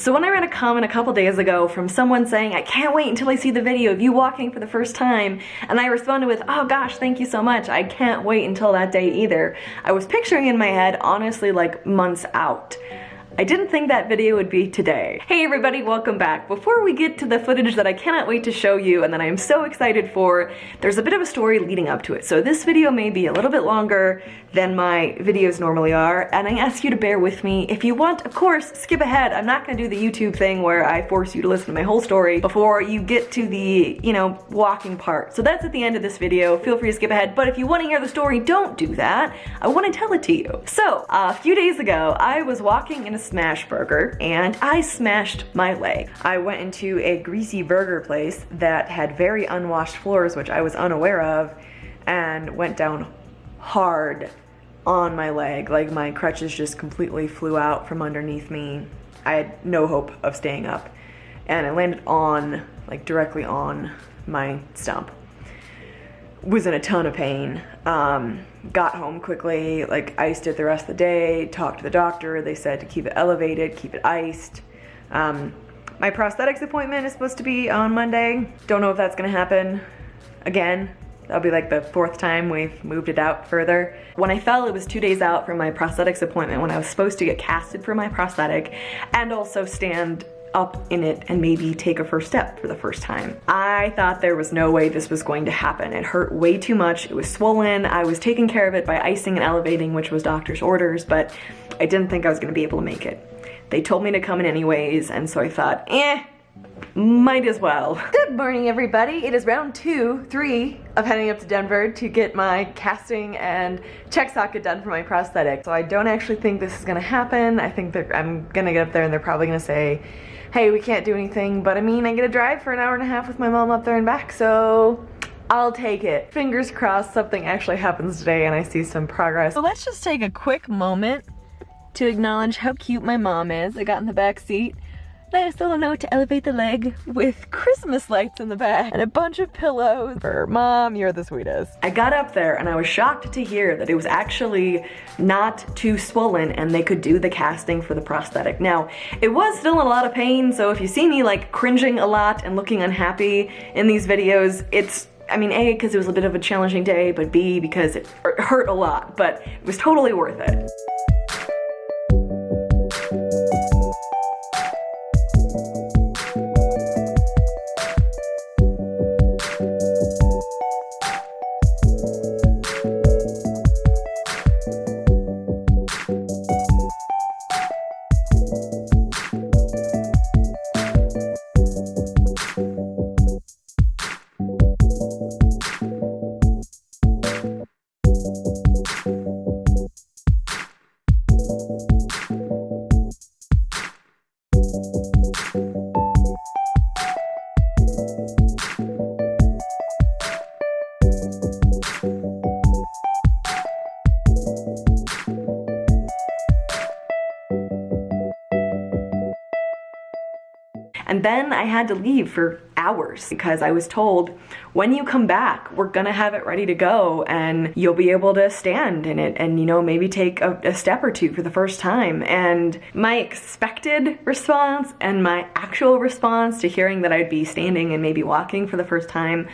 So when I read a comment a couple days ago from someone saying, I can't wait until I see the video of you walking for the first time, and I responded with, oh gosh, thank you so much, I can't wait until that day either, I was picturing in my head, honestly, like months out. I didn't think that video would be today. Hey everybody, welcome back. Before we get to the footage that I cannot wait to show you and that I am so excited for, there's a bit of a story leading up to it. So this video may be a little bit longer than my videos normally are, and I ask you to bear with me. If you want, of course, skip ahead. I'm not gonna do the YouTube thing where I force you to listen to my whole story before you get to the, you know, walking part. So that's at the end of this video. Feel free to skip ahead, but if you wanna hear the story, don't do that. I wanna tell it to you. So, a few days ago, I was walking in a Smashburger and I smashed my leg. I went into a greasy burger place that had very unwashed floors, which I was unaware of, and went down hard on my leg. Like my crutches just completely flew out from underneath me. I had no hope of staying up. And I landed on, like directly on my stump. Was in a ton of pain. Um, got home quickly, like iced it the rest of the day, talked to the doctor. They said to keep it elevated, keep it iced. Um, my prosthetics appointment is supposed to be on Monday. Don't know if that's gonna happen again. That'll be like the fourth time we've moved it out further. When I fell, it was two days out from my prosthetics appointment when I was supposed to get casted for my prosthetic and also stand up in it and maybe take a first step for the first time. I thought there was no way this was going to happen. It hurt way too much. It was swollen. I was taking care of it by icing and elevating, which was doctor's orders, but I didn't think I was gonna be able to make it. They told me to come in anyways, and so I thought, eh, might as well. Good morning, everybody. It is round two, three of heading up to Denver to get my casting and check socket done for my prosthetic. So I don't actually think this is gonna happen. I think that I'm gonna get up there and they're probably gonna say, hey, we can't do anything. But I mean, I get to drive for an hour and a half with my mom up there and back, so I'll take it. Fingers crossed something actually happens today and I see some progress. So let's just take a quick moment to acknowledge how cute my mom is. I got in the back seat nice little note to elevate the leg with Christmas lights in the back and a bunch of pillows for mom, you're the sweetest. I got up there and I was shocked to hear that it was actually not too swollen and they could do the casting for the prosthetic. Now, it was still in a lot of pain, so if you see me like cringing a lot and looking unhappy in these videos, it's I mean, A, because it was a bit of a challenging day, but B, because it hurt a lot, but it was totally worth it. And then I had to leave for hours because I was told when you come back, we're gonna have it ready to go and you'll be able to stand in it and, you know, maybe take a, a step or two for the first time. And my expected response and my actual response to hearing that I'd be standing and maybe walking for the first time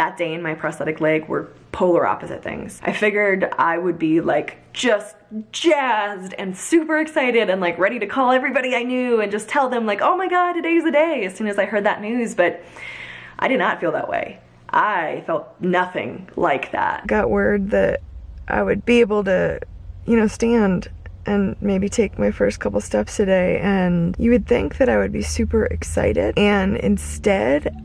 that day in my prosthetic leg were polar opposite things. I figured I would be like just jazzed and super excited and like ready to call everybody I knew and just tell them like, oh my god, today's the day as soon as I heard that news, but I did not feel that way. I felt nothing like that. Got word that I would be able to, you know, stand and maybe take my first couple steps today and you would think that I would be super excited and instead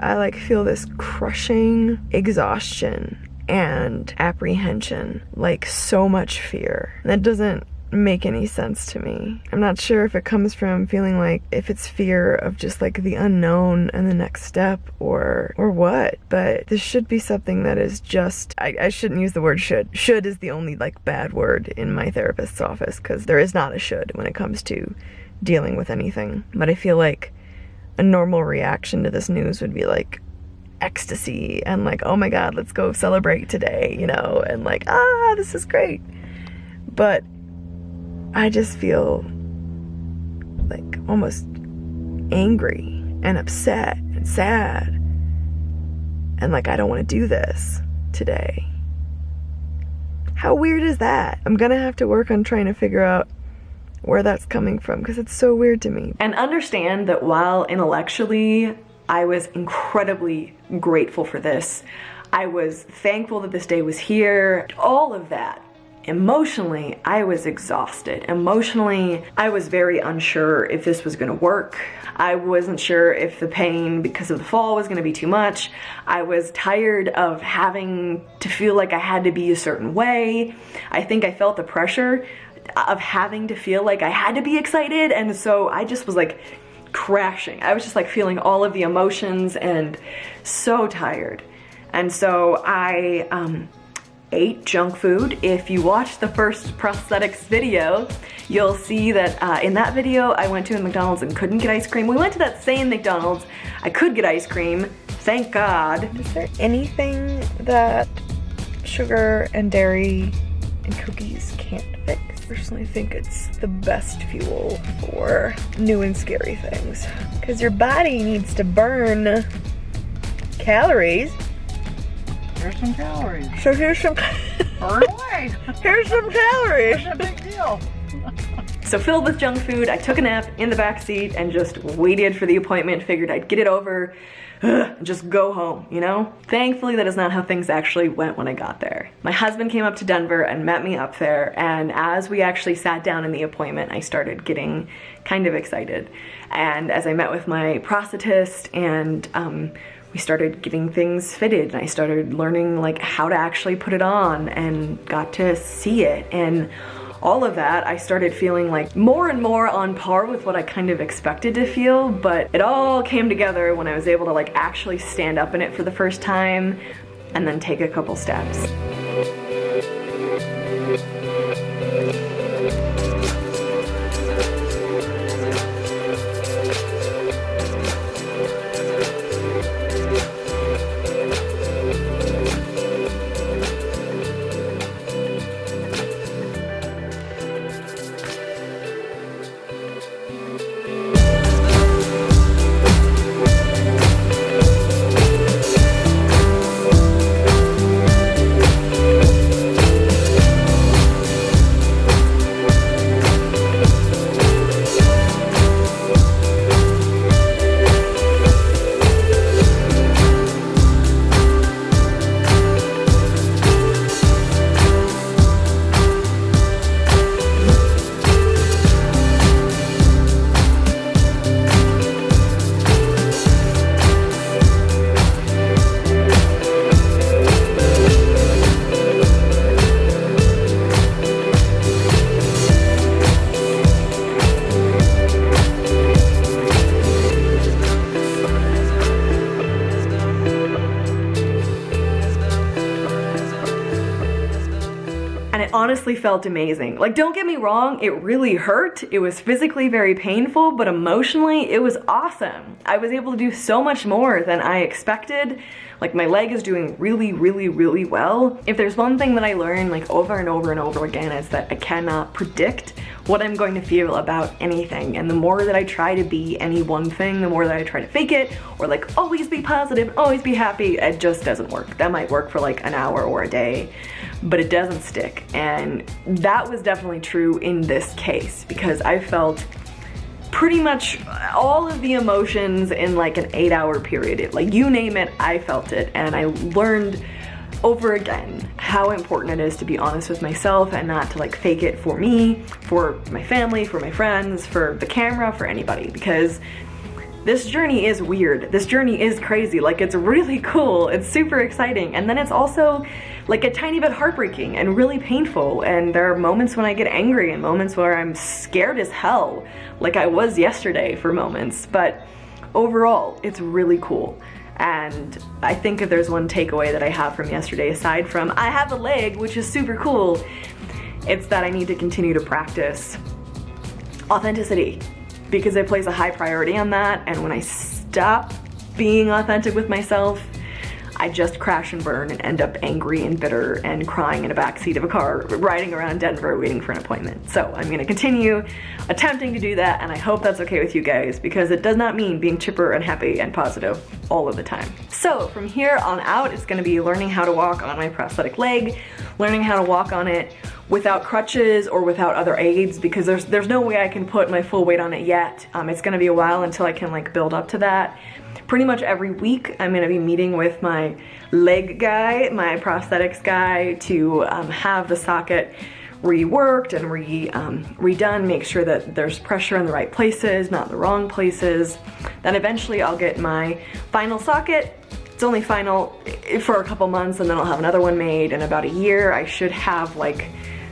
I like feel this crushing exhaustion and apprehension, like so much fear. That doesn't make any sense to me. I'm not sure if it comes from feeling like if it's fear of just like the unknown and the next step or or what, but this should be something that is just I, I shouldn't use the word should. Should is the only like bad word in my therapist's office because there is not a should when it comes to dealing with anything. But I feel like a normal reaction to this news would be like ecstasy and like, oh my god, let's go celebrate today, you know, and like, ah, this is great. But I just feel like almost angry and upset and sad. And like, I don't want to do this today. How weird is that? I'm gonna have to work on trying to figure out where that's coming from because it's so weird to me. And understand that while intellectually I was incredibly grateful for this, I was thankful that this day was here, all of that Emotionally, I was exhausted. Emotionally, I was very unsure if this was gonna work. I wasn't sure if the pain because of the fall was gonna be too much. I was tired of having to feel like I had to be a certain way. I think I felt the pressure of having to feel like I had to be excited and so I just was like crashing. I was just like feeling all of the emotions and so tired. And so I, um, ate junk food. If you watch the first prosthetics video, you'll see that uh, in that video I went to a McDonald's and couldn't get ice cream. We went to that same McDonald's. I could get ice cream, thank God. Is there anything that sugar and dairy and cookies can't fix? I personally think it's the best fuel for new and scary things. Because your body needs to burn calories Here's some calories. So here's some. Burn away. here's some calories. What's a big deal? So filled with junk food, I took a nap in the back seat and just waited for the appointment, figured I'd get it over, ugh, just go home, you know? Thankfully, that is not how things actually went when I got there. My husband came up to Denver and met me up there, and as we actually sat down in the appointment, I started getting kind of excited. And as I met with my prosthetist and um, we started getting things fitted and I started learning like how to actually put it on and got to see it and all of that, I started feeling like more and more on par with what I kind of expected to feel, but it all came together when I was able to like actually stand up in it for the first time and then take a couple steps. Honestly felt amazing. Like, don't get me wrong, it really hurt. It was physically very painful, but emotionally, it was awesome. I was able to do so much more than I expected. Like, my leg is doing really, really, really well. If there's one thing that I learned, like, over and over and over again, is that I cannot predict what I'm going to feel about anything. And the more that I try to be any one thing, the more that I try to fake it, or like always be positive, always be happy, it just doesn't work. That might work for like an hour or a day but it doesn't stick. And that was definitely true in this case because I felt pretty much all of the emotions in like an eight hour period. like you name it, I felt it. And I learned over again how important it is to be honest with myself and not to like fake it for me, for my family, for my friends, for the camera, for anybody because this journey is weird. This journey is crazy. Like it's really cool. It's super exciting. And then it's also like a tiny bit heartbreaking and really painful. And there are moments when I get angry and moments where I'm scared as hell, like I was yesterday for moments. But overall, it's really cool. And I think if there's one takeaway that I have from yesterday, aside from I have a leg, which is super cool, it's that I need to continue to practice authenticity because I place a high priority on that. And when I stop being authentic with myself, I just crash and burn and end up angry and bitter and crying in a backseat of a car riding around Denver waiting for an appointment. So I'm gonna continue attempting to do that and I hope that's okay with you guys because it does not mean being chipper and happy and positive all of the time. So from here on out, it's gonna be learning how to walk on my prosthetic leg, learning how to walk on it without crutches or without other aids because there's there's no way I can put my full weight on it yet. Um, it's gonna be a while until I can like build up to that. Pretty much every week I'm gonna be meeting with my leg guy, my prosthetics guy to um, have the socket reworked and re, um, redone, make sure that there's pressure in the right places, not the wrong places. Then eventually I'll get my final socket. It's only final for a couple months and then I'll have another one made in about a year. I should have like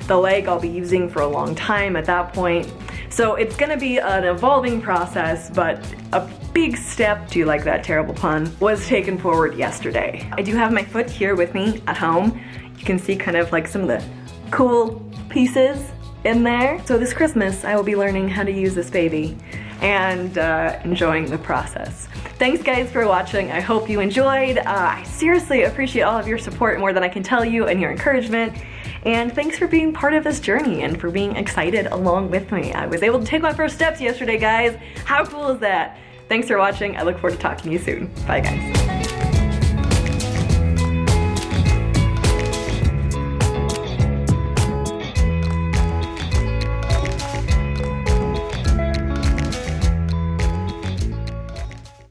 the leg I'll be using for a long time at that point. So it's gonna be an evolving process, but a big step, do you like that terrible pun, was taken forward yesterday. I do have my foot here with me at home. You can see kind of like some of the cool pieces in there. So this Christmas, I will be learning how to use this baby and uh, enjoying the process. Thanks guys for watching. I hope you enjoyed. Uh, I seriously appreciate all of your support more than I can tell you and your encouragement. And thanks for being part of this journey and for being excited along with me. I was able to take my first steps yesterday, guys. How cool is that? Thanks for watching. I look forward to talking to you soon. Bye, guys.